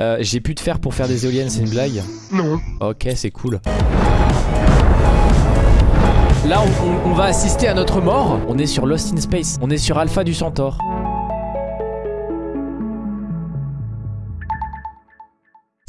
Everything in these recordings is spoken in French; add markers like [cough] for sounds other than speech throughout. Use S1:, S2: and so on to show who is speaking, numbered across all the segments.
S1: Euh, J'ai plus de fer pour faire des éoliennes, c'est une blague
S2: Non.
S1: Ok, c'est cool. Là, on, on- on va assister à notre mort. On est sur Lost in Space. On est sur Alpha du Centaure.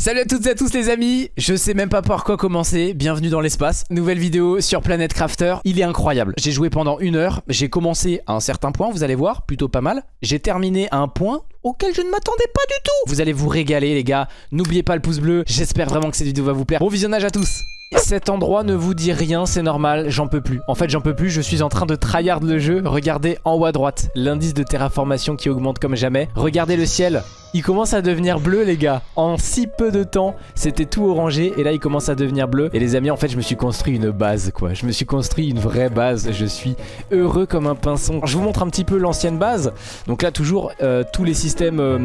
S1: Salut à toutes et à tous les amis, je sais même pas par quoi commencer, bienvenue dans l'espace, nouvelle vidéo sur Planet Crafter, il est incroyable, j'ai joué pendant une heure, j'ai commencé à un certain point, vous allez voir, plutôt pas mal, j'ai terminé à un point auquel je ne m'attendais pas du tout. Vous allez vous régaler les gars, n'oubliez pas le pouce bleu, j'espère vraiment que cette vidéo va vous plaire, bon visionnage à tous cet endroit ne vous dit rien, c'est normal, j'en peux plus. En fait, j'en peux plus, je suis en train de tryhard le jeu. Regardez en haut à droite, l'indice de terraformation qui augmente comme jamais. Regardez le ciel, il commence à devenir bleu les gars. En si peu de temps, c'était tout orangé et là il commence à devenir bleu. Et les amis, en fait, je me suis construit une base quoi. Je me suis construit une vraie base. Je suis heureux comme un pinson. Je vous montre un petit peu l'ancienne base. Donc là, toujours euh, tous les systèmes euh,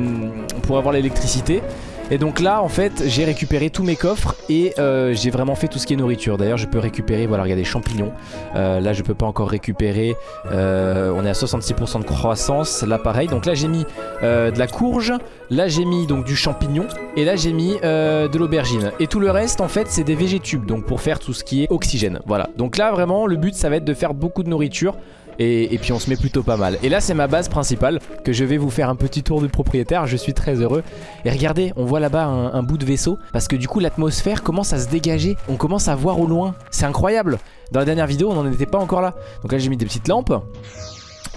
S1: pour avoir l'électricité. Et donc là en fait j'ai récupéré tous mes coffres et euh, j'ai vraiment fait tout ce qui est nourriture. D'ailleurs je peux récupérer, voilà regardez champignons. Euh, Là je peux pas encore récupérer, Euh, on est à 66% de croissance. Là pareil, donc là j'ai mis de la courge. Là j'ai mis donc du champignon. Et là j'ai mis de l'aubergine. Et tout le reste en fait c'est des végétubes. Donc pour faire tout ce qui est oxygène. Voilà, donc là vraiment le but ça va être de faire beaucoup de nourriture et, puis on se met plutôt pas mal. Et là c'est ma base principale Que je vais vous faire un petit tour du propriétaire. Je suis très heureux. Et regardez on voit là-bas un bout de vaisseau. Parce que du coup l'atmosphère commence à se dégager. On commence à voir au loin. C'est incroyable. Dans la dernière vidéo on n'en était pas encore là. Donc là j'ai mis des petites lampes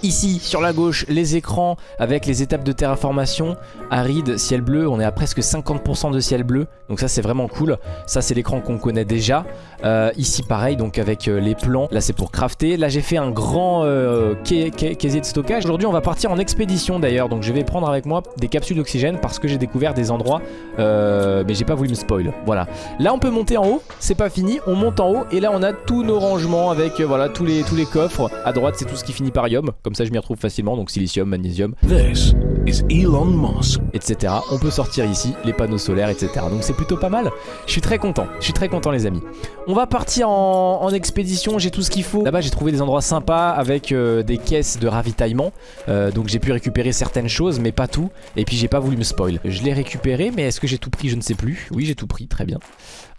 S1: Ici, sur la gauche, les écrans avec les étapes de terraformation, aride, ciel bleu, on est à presque 50% de ciel bleu, donc ça c'est vraiment cool. Ça c'est l'écran qu'on connaît déjà. Euh, ici pareil, donc avec euh, les plans, là c'est pour crafter. Là j'ai fait un grand euh, de stockage. Aujourd'hui on va partir en expédition d'ailleurs, donc je vais prendre avec moi des capsules d'oxygène parce que j'ai découvert des endroits, euh, mais j'ai pas voulu me spoil. Voilà. Là on peut monter en haut, c'est pas fini, on monte en haut et là on a tous nos rangements avec voilà tous les, tous les coffres. À droite c'est tout ce qui finit par ium, comme ça je m'y retrouve facilement, donc silicium, magnésium,
S2: This is Elon Musk.
S1: etc. On peut sortir ici les panneaux solaires, etc. Donc c'est plutôt pas mal. Je suis très content. Je suis très content les amis. On va partir en, en expédition. J'ai tout ce qu'il faut. Là-bas j'ai trouvé des endroits sympas avec euh, des caisses de ravitaillement. Euh, donc j'ai pu récupérer certaines choses, mais pas tout. Et puis j'ai pas voulu me spoil. Je l'ai récupéré, mais est-ce que j'ai tout pris? Je ne sais plus. Oui j'ai tout pris, très bien.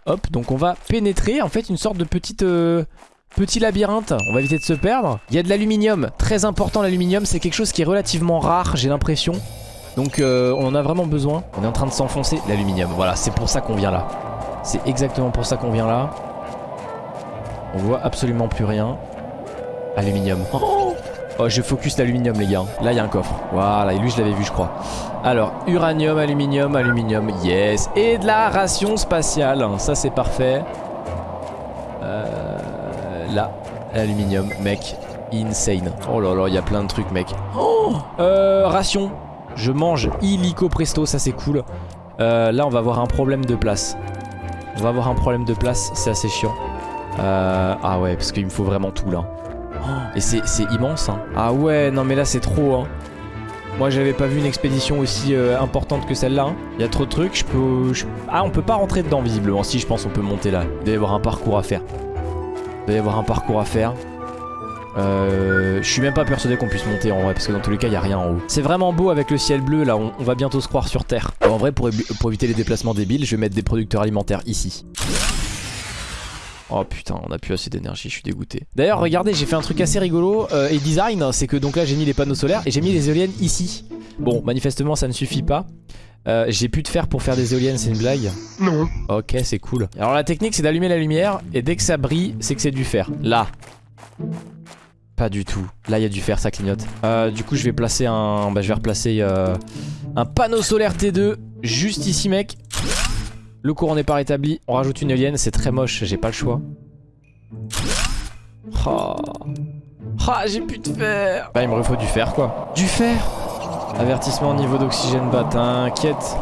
S1: Hop, donc on va pénétrer en fait une sorte de petite... euh, Petit labyrinthe, on va éviter de se perdre. Il y a de l'aluminium, très important l'aluminium, c'est quelque chose qui est relativement rare, j'ai l'impression. Donc euh, on en a vraiment besoin. On est en train de s'enfoncer. L'aluminium, voilà, c'est pour ça qu'on vient là. C'est exactement pour ça qu'on vient là. On voit absolument plus rien. Aluminium. Oh, Oh, je focus l'aluminium les gars. Là il y a un coffre. Voilà, et lui je l'avais vu je crois. Alors, uranium, aluminium, aluminium, yes. Et de la ration spatiale, ça c'est parfait. Là, l'aluminium, mec. Insane. Oh là là, il y a plein de trucs mec. Oh euh, ration. Je mange illico presto, ça c'est cool. Euh, là, on va avoir un problème de place. On va avoir un problème de place, c'est assez chiant. Euh, ah ouais, parce qu'il me faut vraiment tout là. Oh, Et c'est c'est immense. Hein. Ah ouais, non mais là c'est trop. Hein. Moi j'avais pas vu une expédition aussi euh, importante que celle-là. hein. Il y a trop de trucs, je peux... je- Ah on peut pas rentrer dedans visiblement. Si je pense on peut monter là. Il doit y avoir un parcours à faire. Il doit y avoir un parcours à faire. Euh, je suis même pas persuadé qu'on puisse monter en vrai parce que dans tous les cas il y a rien en haut. C'est vraiment beau avec le ciel bleu là, on, va bientôt se croire sur Terre. En vrai pour éviter les déplacements débiles, je vais mettre des producteurs alimentaires ici. Oh putain, on a plus assez d'énergie, je suis dégoûté. D'ailleurs, regardez, j'ai fait un truc assez rigolo euh, et design, c'est que donc là j'ai mis les panneaux solaires et j'ai mis les éoliennes ici. Bon, manifestement ça ne suffit pas. Euh, j'ai plus de fer pour faire des éoliennes, c'est une blague
S2: Non.
S1: Ok, c'est cool. Alors la technique c'est d'allumer la lumière et dès que ça brille, c'est que c'est du fer. Là. Pas du tout. Là, il y a du fer, ça clignote. Euh, du coup, je vais placer un... Bah, je vais replacer euh, un panneau solaire T2 juste ici, mec. Le courant n'est pas rétabli. On rajoute une éolienne. C'est très moche, j'ai pas le choix. Oh. Ah, j'ai plus de fer. Bah, il me refaut du fer, quoi. Du fer? Avertissement niveau d'oxygène bas, t'inquiète.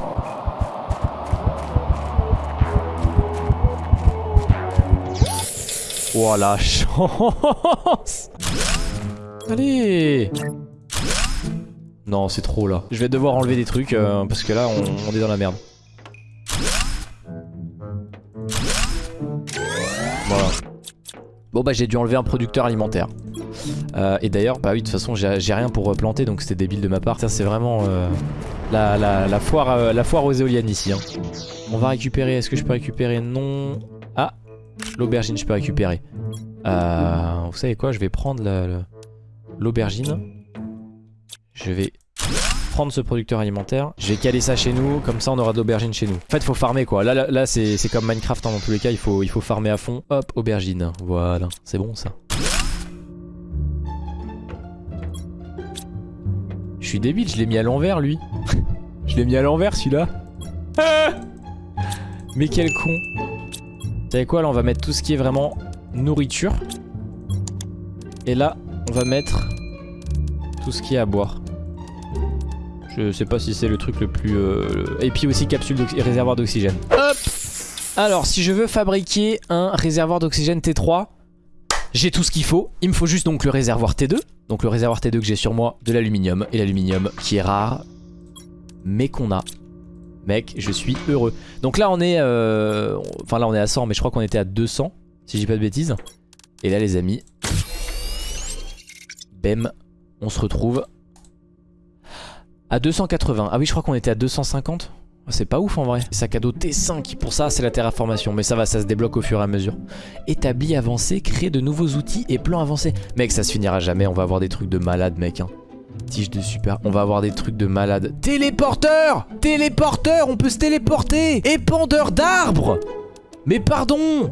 S1: Oh la [laughs] chance. Allez. Non c'est trop là. Je vais devoir enlever des trucs euh, parce que là on, on est dans la merde. Voilà. Bon bah j'ai dû enlever un producteur alimentaire Euh, Et d'ailleurs bah oui de toute façon j'ai rien pour replanter donc c'était débile de ma part Ça c'est vraiment euh, euh, la foire aux éoliennes ici. hein. On va récupérer, est-ce que je peux récupérer? Non. Ah, l'aubergine je peux récupérer. Vous savez quoi, je vais prendre l'aubergine. Je vais prendre ce producteur alimentaire. Je vais caler ça chez nous, comme ça on aura de l'aubergine chez nous. En fait, faut farmer quoi. Là, là, c'est comme Minecraft hein, dans tous les cas, il faut, il faut farmer à fond. Hop, aubergine. Voilà, c'est bon ça. Suis débile, je l'ai mis à l'envers lui. [laughs] je l'ai mis à l'envers celui-là. Ah Mais quel con. Vous savez quoi, là on va mettre tout ce qui est vraiment nourriture. Et là, on va mettre tout ce qui est à boire. Je sais pas si c'est le truc le plus... euh, Et puis aussi capsule d'oxy- réservoir d'oxygène. Hop Alors, si je veux fabriquer un réservoir d'oxygène T3, j'ai tout ce qu'il faut. Il me faut juste donc le réservoir T2. Donc le réservoir T2 que j'ai sur moi, de l'aluminium. Et l'aluminium qui est rare, mais qu'on a. Mec, je suis heureux. Donc là, on est... euh, Enfin là, on est à 100, mais je crois qu'on était à 200, si je dis pas de bêtises. Et là, les amis... Bem, on se retrouve à 280. Ah oui, je crois qu'on était à 250. C'est pas ouf en vrai. Sac à dos T5, pour ça c'est la terraformation. Mais ça va, ça se débloque au fur et à mesure. Établi avancé, créer de nouveaux outils et plans avancés. Mec, ça se finira jamais. On va avoir des trucs de malade, mec. Hein. Tige de super. On va avoir des trucs de malade. Téléporteur Téléporteur On peut se téléporter Épandeur d'arbres Mais pardon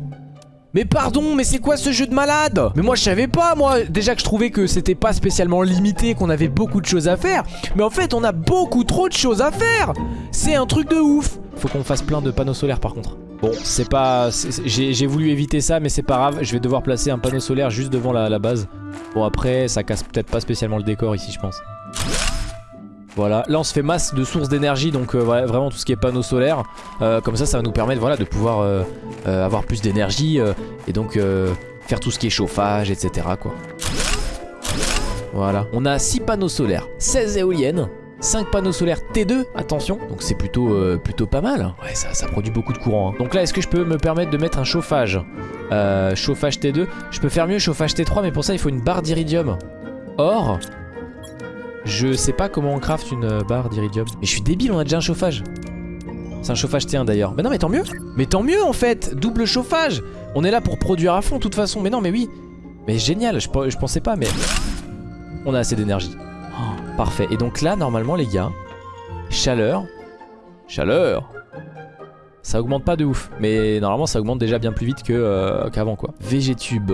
S1: mais pardon, mais c'est quoi ce jeu de malade? Mais moi je savais pas, moi. Déjà que je trouvais que c'était pas spécialement limité, qu'on avait beaucoup de choses à faire. Mais en fait on a beaucoup trop de choses à faire. C'est un truc de ouf. Faut qu'on fasse plein de panneaux solaires par contre. Bon, c'est pas... j'ai voulu éviter ça, mais c'est pas grave. Je vais devoir placer un panneau solaire juste devant la, la base. Bon après, ça casse peut-être pas spécialement le décor ici je pense voilà, là on se fait masse de sources d'énergie donc euh, vraiment tout ce qui est panneaux solaires Euh, Comme ça ça va nous permettre voilà, de pouvoir euh, avoir plus d'énergie et donc faire tout ce qui est chauffage etc quoi. Voilà, on a 6 panneaux solaires, 16 éoliennes 5 panneaux solaires T2, attention, donc c'est plutôt, plutôt pas mal. Ouais, ça, produit beaucoup de courant. hein. Donc là, est-ce que je peux me permettre de mettre un chauffage? Chauffage T2. Je peux faire mieux chauffage T3, mais pour ça, il faut une barre d'iridium. Or, je sais pas comment on craft une euh, barre d'iridium. Mais je suis débile, on a déjà un chauffage. C'est un chauffage T1 d'ailleurs. Mais non, mais tant mieux. Mais tant mieux en fait. Double chauffage. On est là pour produire à fond de toute façon. Mais non, mais oui. Mais génial. Je, pe- je pensais pas, mais on a assez d'énergie. Parfait. Et donc là, normalement, les gars, chaleur, chaleur. Ça augmente pas de ouf. Mais normalement, ça augmente déjà bien plus vite euh, qu'avant quoi. Végétube.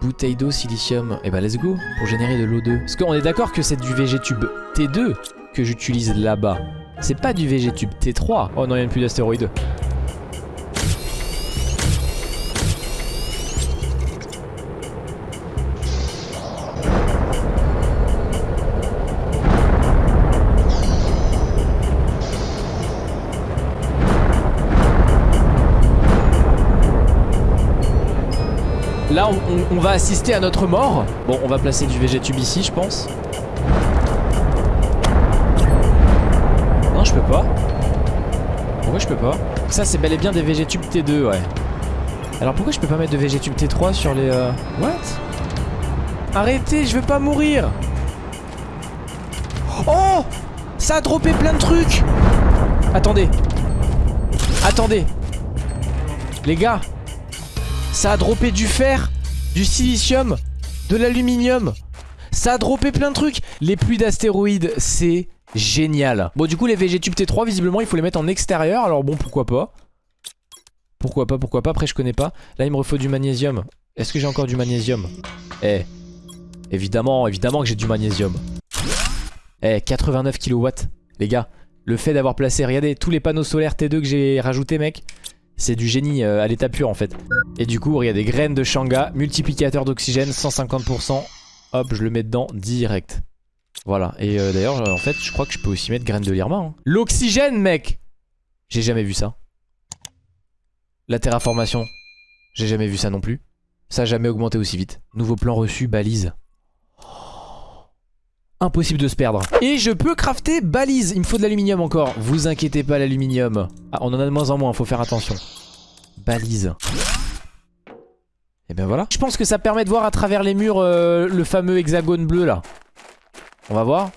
S1: Bouteille d'eau, silicium. Et bah let's go pour générer de l'eau 2. Parce qu'on est d'accord que c'est du végétube T2 que j'utilise là-bas. C'est pas du végétube T3. Oh non, il n'y a plus d'astéroïdes. Là, on, va assister à notre mort. Bon, on va placer du végétube ici, je pense. Non, je peux pas. Pourquoi je peux pas Ça, c'est bel et bien des végétubes T2, ouais. Alors pourquoi je peux pas mettre de végétube T3 sur les... euh, What? Arrêtez, je veux pas mourir Oh Ça a droppé plein de trucs Attendez. Attendez. Les gars, ça a droppé du fer, du silicium, de l'aluminium. Ça a droppé plein de trucs. Les pluies d'astéroïdes, c'est génial. Bon, du coup, les végétubes T3, visiblement, il faut les mettre en extérieur. Alors bon, pourquoi pas? Pourquoi pas, pourquoi pas? Après, je connais pas. Là, il me refaut du magnésium. Est-ce que j'ai encore du magnésium? Eh, évidemment, évidemment que j'ai du magnésium. Eh, 89 kW. Les gars, le fait d'avoir placé, regardez, tous les panneaux solaires T2 que j'ai rajoutés, mec, c'est du génie euh, à l'état pur en fait. Et du coup, regardez, graines de Shanga, multiplicateur d'oxygène, 150%. Hop, je le mets dedans direct. Voilà, et euh, d'ailleurs, euh, en fait, je crois que je peux aussi mettre graines de lirma. hein. L'oxygène, mec J'ai jamais vu ça. La terraformation, j'ai jamais vu ça non plus. Ça a jamais augmenté aussi vite. Nouveau plan reçu, balise. Impossible de se perdre. Et je peux crafter balise. Il me faut de l'aluminium encore. Vous inquiétez pas, l'aluminium. Ah, on en a de moins en moins, faut faire attention. Balise. Et ben voilà. Je pense que ça permet de voir à travers les murs euh, le fameux hexagone bleu là. On va voir.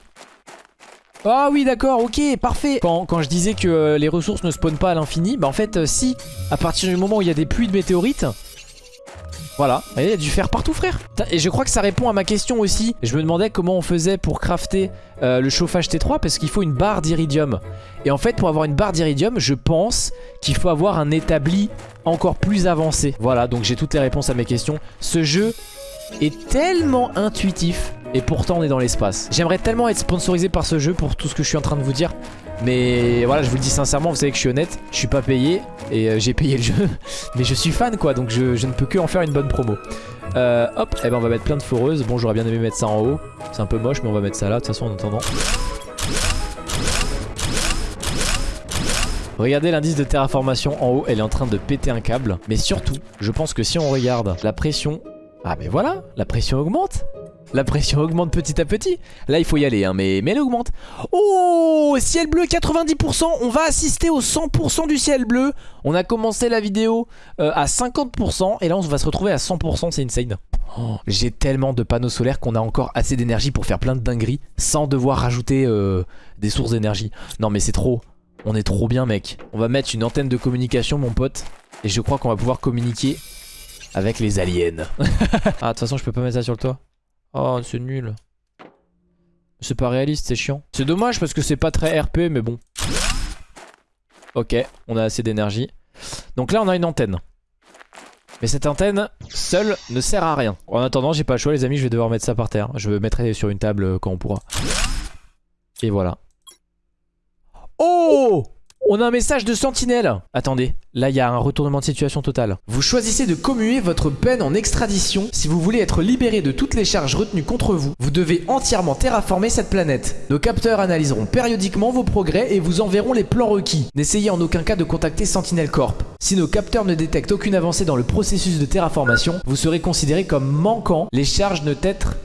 S1: Ah oui d'accord ok parfait quand, quand je disais que euh, les ressources ne spawnent pas à l'infini Bah en fait euh, si à partir du moment où il y a des pluies de météorites voilà, il y a du fer partout frère. Et je crois que ça répond à ma question aussi. Je me demandais comment on faisait pour crafter euh, le chauffage T3 Parce qu'il faut une barre d'iridium. Et en fait pour avoir une barre d'iridium Je pense qu'il faut avoir un établi encore plus avancé. Voilà donc j'ai toutes les réponses à mes questions. Ce jeu est tellement intuitif et pourtant on est dans l'espace. J'aimerais tellement être sponsorisé par ce jeu pour tout ce que je suis en train de vous dire. Mais voilà, je vous le dis sincèrement, vous savez que je suis honnête, je suis pas payé et euh, j'ai payé le jeu. [laughs] Mais je suis fan quoi, donc je, ne peux que en faire une bonne promo. Euh, hop, et eh ben on va mettre plein de foreuses. Bon, j'aurais bien aimé mettre ça en haut. C'est un peu moche, mais on va mettre ça là, de toute façon en attendant. Regardez l'indice de terraformation en haut, elle est en train de péter un câble. Mais surtout, je pense que si on regarde la pression... Ah mais voilà, la pression augmente la pression augmente petit à petit. Là, il faut y aller, hein, mais, elle augmente. Oh, ciel bleu 90%. On va assister au 100% du ciel bleu. On a commencé la vidéo euh, à 50%. Et là, on va se retrouver à 100%. C'est insane. Oh, J'ai tellement de panneaux solaires qu'on a encore assez d'énergie pour faire plein de dingueries sans devoir rajouter euh, des sources d'énergie. Non, mais c'est trop. On est trop bien, mec. On va mettre une antenne de communication, mon pote. Et je crois qu'on va pouvoir communiquer avec les aliens. [laughs] ah, de toute façon, je peux pas mettre ça sur le toit. Oh, c'est nul. C'est pas réaliste, c'est chiant. C'est dommage parce que c'est pas très RP, mais bon. Ok, on a assez d'énergie. Donc là, on a une antenne. Mais cette antenne, seule, ne sert à rien. En attendant, j'ai pas le choix, les amis, je vais devoir mettre ça par terre. Je mettrai sur une table euh, quand on pourra. Et voilà. Oh on a un message de sentinelle Attendez, là il y a un retournement de situation total. Vous choisissez de commuer votre peine en extradition si vous voulez être libéré de toutes les charges retenues contre vous. Vous devez entièrement terraformer cette planète. Nos capteurs analyseront périodiquement vos progrès et vous enverront les plans requis. N'essayez en aucun cas de contacter Sentinel Corp. Si nos capteurs ne détectent aucune avancée dans le processus de terraformation, vous serez considéré comme manquant les charges ne t'être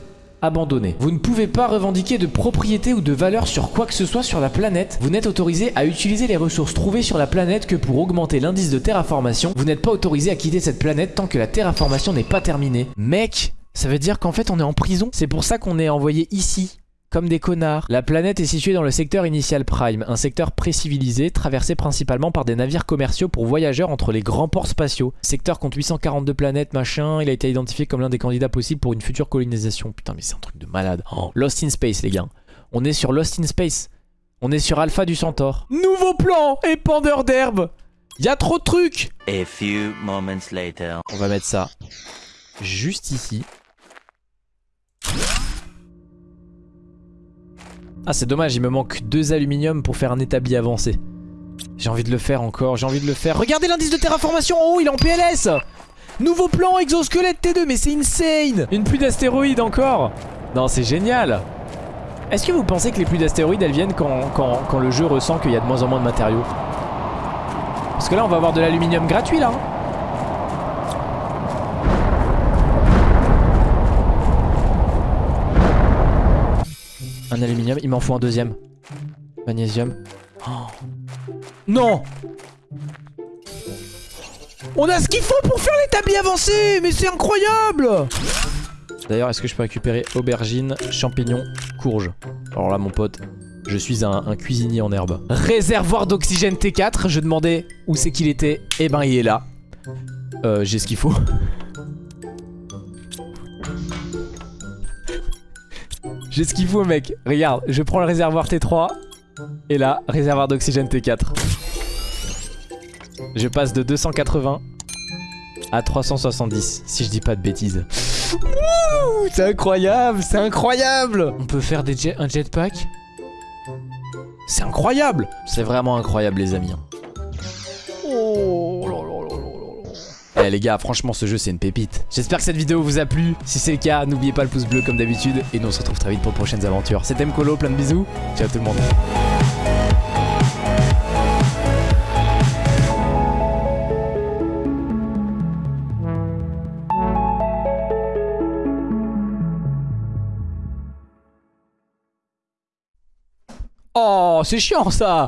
S1: abandonné. Vous ne pouvez pas revendiquer de propriété ou de valeur sur quoi que ce soit sur la planète. Vous n'êtes autorisé à utiliser les ressources trouvées sur la planète que pour augmenter l'indice de terraformation. Vous n'êtes pas autorisé à quitter cette planète tant que la terraformation n'est pas terminée. Mec, ça veut dire qu'en fait on est en prison. C'est pour ça qu'on est envoyé ici comme des connards. La planète est située dans le secteur initial Prime, un secteur pré-civilisé traversé principalement par des navires commerciaux pour voyageurs entre les grands ports spatiaux. secteur compte 842 planètes, machin, il a été identifié comme l'un des candidats possibles pour une future colonisation. Putain mais c'est un truc de malade. Oh, Lost in Space les gars. On est sur Lost in Space. On est sur Alpha du Centaure. Nouveau plan Épandeur d'herbe Y'a trop de trucs
S3: A few moments later.
S1: On va mettre ça juste ici. Ah c'est dommage, il me manque deux aluminium pour faire un établi avancé. J'ai envie de le faire encore, j'ai envie de le faire. Regardez l'indice de terraformation en haut, il est en PLS Nouveau plan exosquelette T2, mais c'est insane Une pluie d'astéroïdes encore Non, c'est génial Est-ce que vous pensez que les pluies d'astéroïdes, elles viennent quand, quand, le jeu ressent qu'il y a de moins en moins de matériaux? Parce que là, on va avoir de l'aluminium gratuit, là. Hein. Aluminium, il m'en faut un deuxième. Magnésium. Oh. Non On a ce qu'il faut pour faire l'établi avancé Mais c'est incroyable D'ailleurs, est-ce que je peux récupérer aubergine, champignons, courge? Alors là, mon pote, je suis un, cuisinier en herbe. Réservoir d'oxygène T4, je demandais où c'est qu'il était. Eh ben, il est là. Euh, j'ai ce qu'il faut. J'ai ce qu'il faut mec. Regarde, je prends le réservoir T3 Et là, réservoir d'oxygène T4 Je passe de 280 à 370 Si je dis pas de bêtises. C'est incroyable C'est incroyable. On peut faire des un jetpack? C'est incroyable. C'est vraiment incroyable les amis. Oh eh les gars, franchement ce jeu c'est une pépite. J'espère que cette vidéo vous a plu. Si c'est le cas, n'oubliez pas le pouce bleu comme d'habitude. Et nous on se retrouve très vite pour de prochaines aventures. C'était Mkolo, plein de bisous. Ciao tout le monde. Oh, c'est chiant ça